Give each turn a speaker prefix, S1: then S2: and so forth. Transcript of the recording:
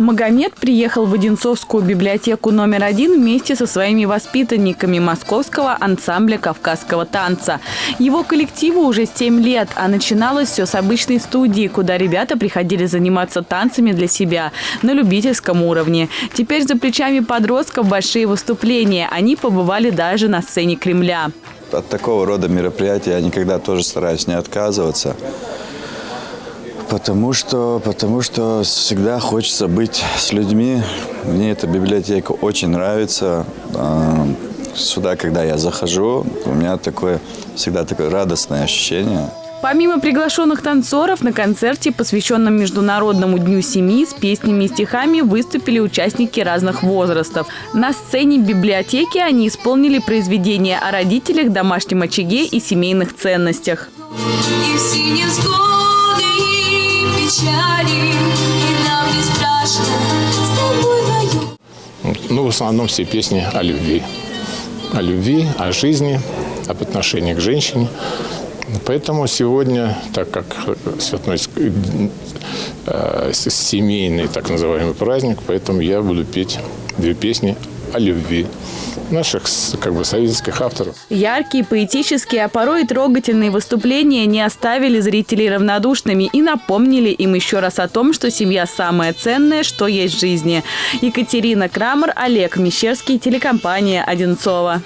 S1: Магомед приехал в Одинцовскую библиотеку номер один вместе со своими воспитанниками московского ансамбля кавказского танца. Его коллективу уже 7 лет, а начиналось все с обычной студии, куда ребята приходили заниматься танцами для себя на любительском уровне. Теперь за плечами подростков большие выступления. Они побывали даже на сцене Кремля.
S2: От такого рода мероприятий я никогда тоже стараюсь не отказываться. Потому что, потому что всегда хочется быть с людьми. Мне эта библиотека очень нравится. А, сюда, когда я захожу, у меня такое всегда такое радостное ощущение.
S1: Помимо приглашенных танцоров, на концерте, посвященном Международному дню семьи, с песнями и стихами выступили участники разных возрастов. На сцене библиотеки они исполнили произведения о родителях, домашнем очаге и семейных ценностях. И в
S3: печали, и нам не страшно с тобой вдвоем. Ну, в основном все песни о любви. О любви, о жизни, об отношении к женщине. Поэтому сегодня, так как святой э, семейный так называемый праздник, поэтому я буду петь две песни о любви наших как бы советских авторов.
S1: Яркие, поэтические, а порой и трогательные выступления не оставили зрителей равнодушными и напомнили им еще раз о том, что семья самое ценное, что есть в жизни. Екатерина Крамер, Олег Мещерский, телекомпания «Одинцова».